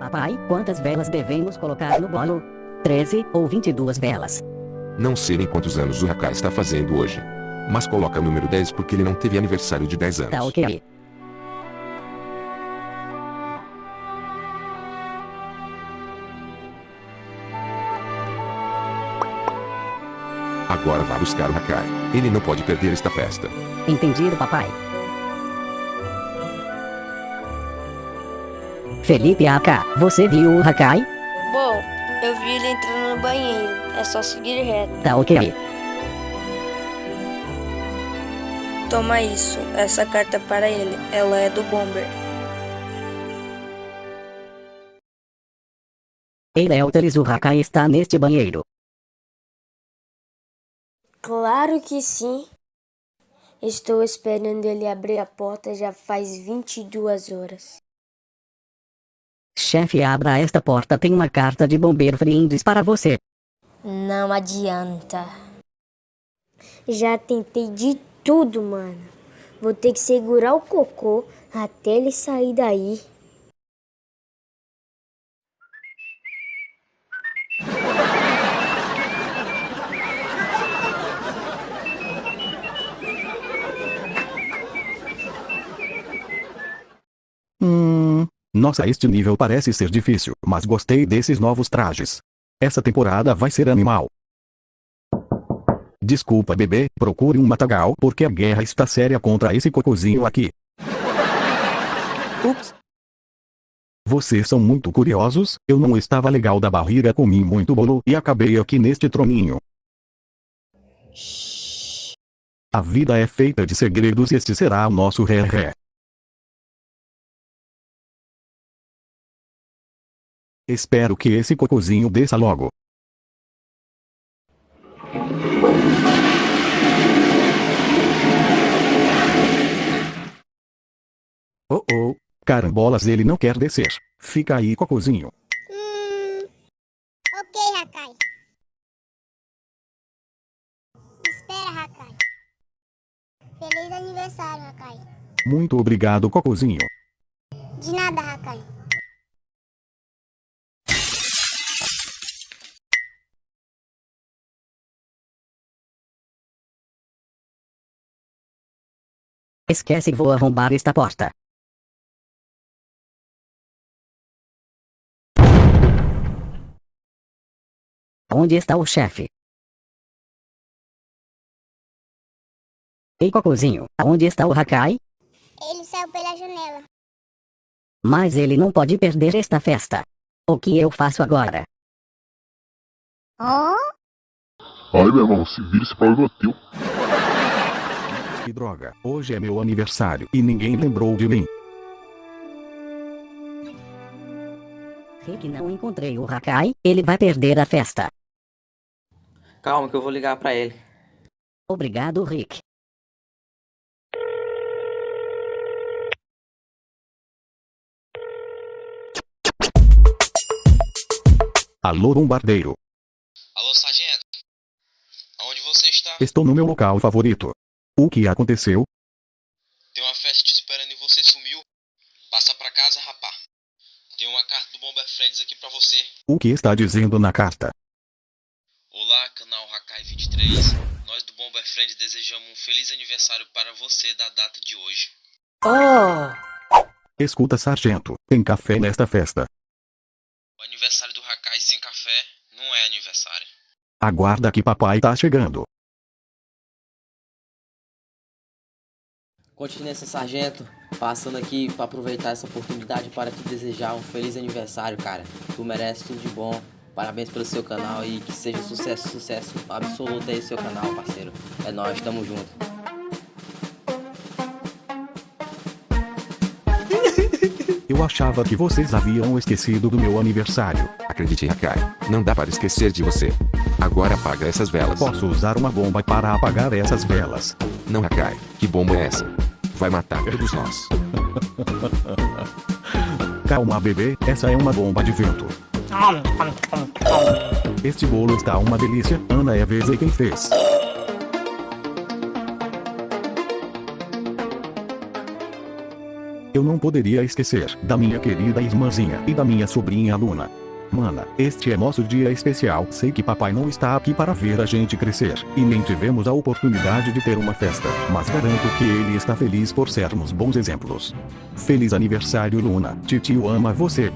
Papai, quantas velas devemos colocar no bolo? 13 ou 22 velas? Não sei nem quantos anos o Hakai está fazendo hoje. Mas coloca o número 10 porque ele não teve aniversário de 10 anos. Tá ok. Agora vá buscar o Hakai. Ele não pode perder esta festa. Entendido, papai. Felipe AK, você viu o Hakai? Bom, eu vi ele entrando no banheiro. É só seguir reto. Tá ok. Toma isso. Essa carta é para ele. Ela é do Bomber. Ei Léoteres, o Hakai está neste banheiro. Claro que sim. Estou esperando ele abrir a porta já faz 22 horas. Chefe, abra esta porta, tem uma carta de bombeiro brindes para você. Não adianta. Já tentei de tudo, mano. Vou ter que segurar o cocô até ele sair daí. Nossa, este nível parece ser difícil, mas gostei desses novos trajes. Essa temporada vai ser animal. Desculpa, bebê, procure um matagal porque a guerra está séria contra esse cocôzinho aqui. Ups. Vocês são muito curiosos, eu não estava legal da barriga, comi muito bolo e acabei aqui neste troninho. A vida é feita de segredos e este será o nosso ré-ré. Espero que esse cocôzinho desça logo. Oh oh, carambolas ele não quer descer. Fica aí cocôzinho. Hum. Ok, Hakai. Espera, Hakai. Feliz aniversário, Hakai. Muito obrigado cocôzinho. De nada, Hakai. Esquece, vou arrombar esta porta. Onde está o chefe? Ei, cocôzinho, aonde está o Hakai? Ele saiu pela janela. Mas ele não pode perder esta festa. O que eu faço agora? Oh? Ai, meu irmão, se vira esse problema é teu. Que droga, hoje é meu aniversário e ninguém lembrou de mim. Rick, não encontrei o Hakai, ele vai perder a festa. Calma que eu vou ligar pra ele. Obrigado, Rick. Alô bombardeiro, Alô, sargento? Aonde você está? estou no meu local favorito. O que aconteceu? Tem uma festa te esperando e você sumiu. Passa pra casa, rapá. Tem uma carta do Bomber Friends aqui pra você. O que está dizendo na carta? Olá, canal Hakai 23. Nós do Bomber Friends desejamos um feliz aniversário para você da data de hoje. Oh! Escuta sargento, tem café nesta festa. O aniversário do Hakai sem café não é aniversário. Aguarda que papai tá chegando. Continência Sargento, passando aqui para aproveitar essa oportunidade para te desejar um feliz aniversário, cara. Tu merece tudo de bom. Parabéns pelo seu canal e que seja sucesso, sucesso absoluto aí seu canal, parceiro. É nóis, tamo junto. Eu achava que vocês haviam esquecido do meu aniversário. Acredite, Hakai. Não dá para esquecer de você. Agora apaga essas velas. Posso usar uma bomba para apagar essas velas. Não, Hakai. Que bomba é essa? Vai matar todos nós. Calma, bebê, essa é uma bomba de vento. Este bolo está uma delícia. Ana é a vez quem fez. Eu não poderia esquecer da minha querida irmãzinha e da minha sobrinha Luna. Mana, este é nosso dia especial. Sei que papai não está aqui para ver a gente crescer, e nem tivemos a oportunidade de ter uma festa, mas garanto que ele está feliz por sermos bons exemplos. Feliz aniversário Luna, titio ama você.